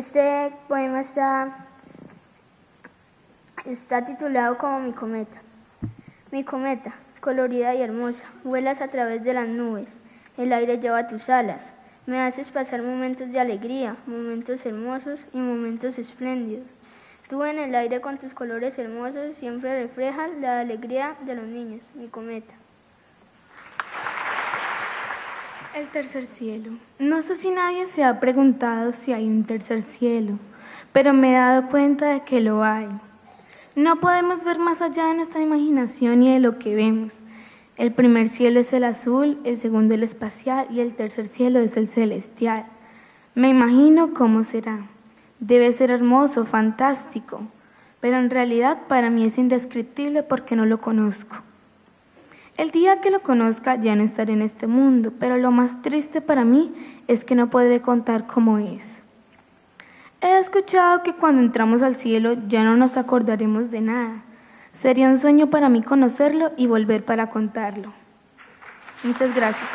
Este poema está, está titulado como Mi cometa. Mi cometa, colorida y hermosa, vuelas a través de las nubes, el aire lleva tus alas, me haces pasar momentos de alegría, momentos hermosos y momentos espléndidos. Tú en el aire con tus colores hermosos siempre reflejas la alegría de los niños, mi cometa. El tercer cielo. No sé si nadie se ha preguntado si hay un tercer cielo, pero me he dado cuenta de que lo hay. No podemos ver más allá de nuestra imaginación y de lo que vemos. El primer cielo es el azul, el segundo el espacial y el tercer cielo es el celestial. Me imagino cómo será. Debe ser hermoso, fantástico, pero en realidad para mí es indescriptible porque no lo conozco. El día que lo conozca ya no estaré en este mundo, pero lo más triste para mí es que no podré contar cómo es. He escuchado que cuando entramos al cielo ya no nos acordaremos de nada. Sería un sueño para mí conocerlo y volver para contarlo. Muchas gracias.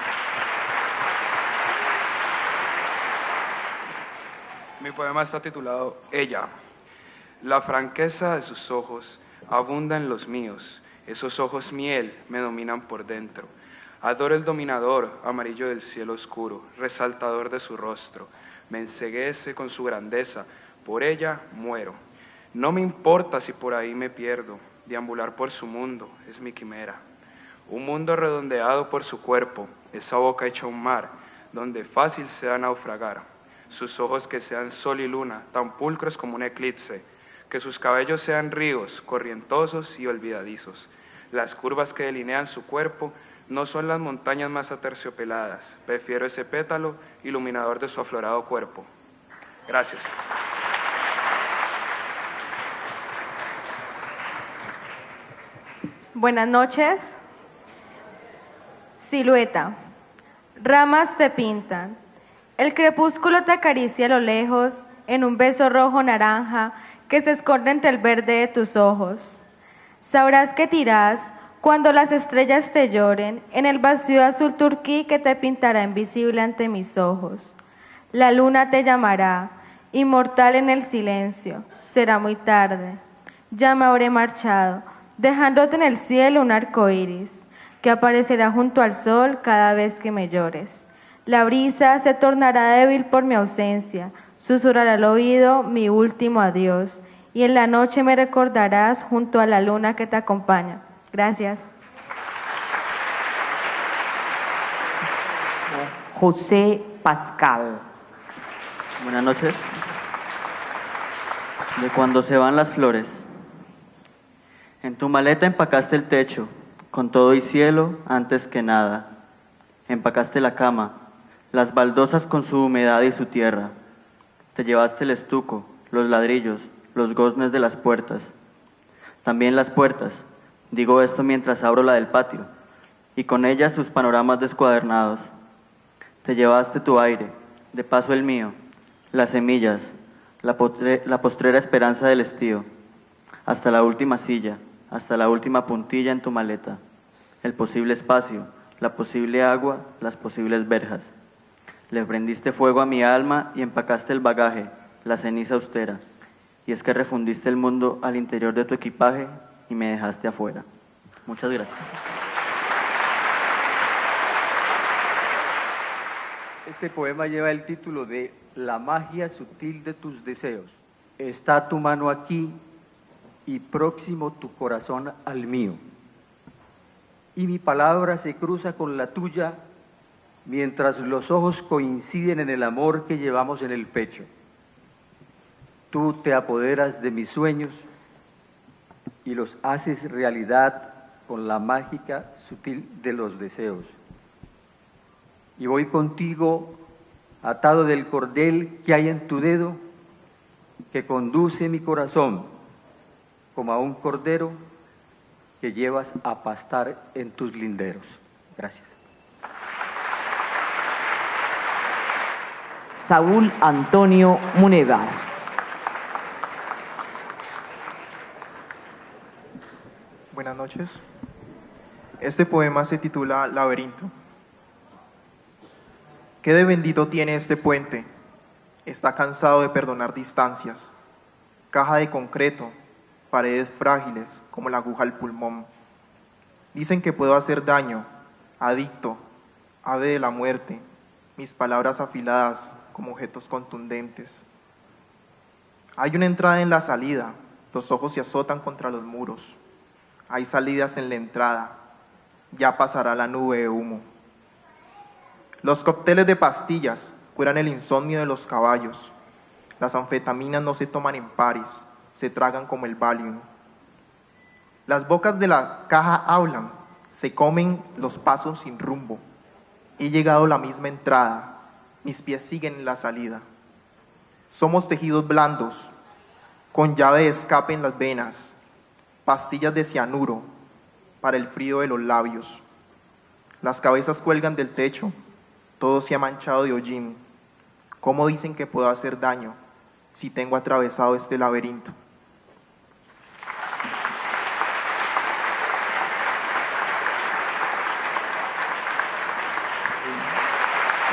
Mi poema está titulado Ella. La franqueza de sus ojos abunda en los míos esos ojos miel me dominan por dentro. Adoro el dominador, amarillo del cielo oscuro, resaltador de su rostro. Me enseguece con su grandeza, por ella muero. No me importa si por ahí me pierdo, deambular por su mundo es mi quimera. Un mundo redondeado por su cuerpo, esa boca hecha un mar, donde fácil sea naufragar. Sus ojos que sean sol y luna, tan pulcros como un eclipse, que sus cabellos sean ríos, corrientosos y olvidadizos. Las curvas que delinean su cuerpo no son las montañas más aterciopeladas. Prefiero ese pétalo iluminador de su aflorado cuerpo. Gracias. Buenas noches. Silueta. Ramas te pintan. El crepúsculo te acaricia a lo lejos en un beso rojo naranja que se esconde entre el verde de tus ojos. Sabrás que tirás cuando las estrellas te lloren en el vacío azul turquí que te pintará invisible ante mis ojos. La luna te llamará, inmortal en el silencio. Será muy tarde. Ya me habré marchado, dejándote en el cielo un arco iris que aparecerá junto al sol cada vez que me llores. La brisa se tornará débil por mi ausencia susurrará al oído mi último adiós, y en la noche me recordarás junto a la luna que te acompaña. Gracias. José Pascal. Buenas noches. De cuando se van las flores. En tu maleta empacaste el techo, con todo y cielo antes que nada. Empacaste la cama, las baldosas con su humedad y su tierra te llevaste el estuco, los ladrillos, los goznes de las puertas. También las puertas, digo esto mientras abro la del patio, y con ellas sus panoramas descuadernados. Te llevaste tu aire, de paso el mío, las semillas, la, la postrera esperanza del estío, hasta la última silla, hasta la última puntilla en tu maleta, el posible espacio, la posible agua, las posibles verjas. Le prendiste fuego a mi alma y empacaste el bagaje, la ceniza austera. Y es que refundiste el mundo al interior de tu equipaje y me dejaste afuera. Muchas gracias. Este poema lleva el título de La magia sutil de tus deseos. Está tu mano aquí y próximo tu corazón al mío. Y mi palabra se cruza con la tuya mientras los ojos coinciden en el amor que llevamos en el pecho. Tú te apoderas de mis sueños y los haces realidad con la mágica sutil de los deseos. Y voy contigo atado del cordel que hay en tu dedo, que conduce mi corazón como a un cordero que llevas a pastar en tus linderos. Gracias. Saúl Antonio Muneda. Buenas noches. Este poema se titula Laberinto. ¿Qué de bendito tiene este puente? está cansado de perdonar distancias. Caja de concreto, paredes frágiles como la aguja al pulmón. Dicen que puedo hacer daño, adicto, ave de la muerte, mis palabras afiladas como objetos contundentes. Hay una entrada en la salida, los ojos se azotan contra los muros. Hay salidas en la entrada, ya pasará la nube de humo. Los cócteles de pastillas curan el insomnio de los caballos. Las anfetaminas no se toman en pares, se tragan como el Valium. Las bocas de la caja hablan, se comen los pasos sin rumbo. He llegado a la misma entrada, mis pies siguen en la salida. Somos tejidos blandos, con llave de escape en las venas, pastillas de cianuro para el frío de los labios. Las cabezas cuelgan del techo, todo se ha manchado de hollín. ¿Cómo dicen que puedo hacer daño si tengo atravesado este laberinto?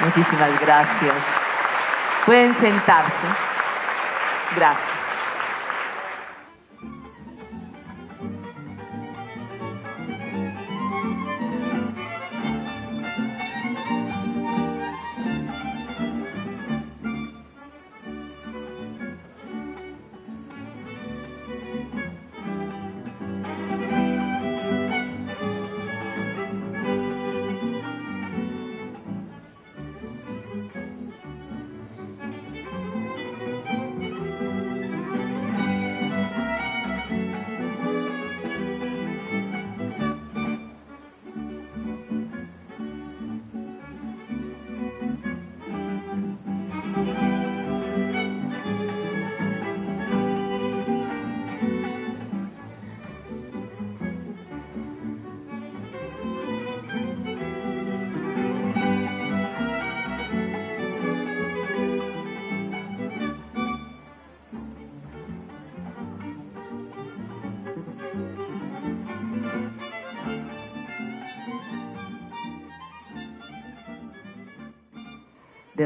Muchísimas gracias. Pueden sentarse. Gracias.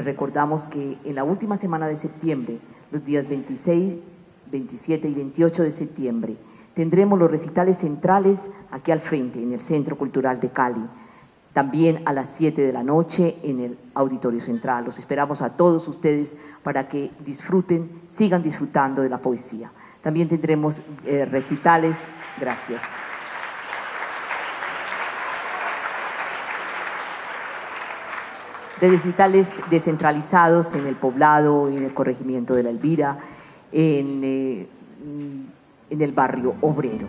Recordamos que en la última semana de septiembre, los días 26, 27 y 28 de septiembre, tendremos los recitales centrales aquí al frente, en el Centro Cultural de Cali. También a las 7 de la noche en el Auditorio Central. Los esperamos a todos ustedes para que disfruten, sigan disfrutando de la poesía. También tendremos eh, recitales. Gracias. De recitales descentralizados en el poblado, en el corregimiento de la Elvira, en, eh, en el barrio obrero.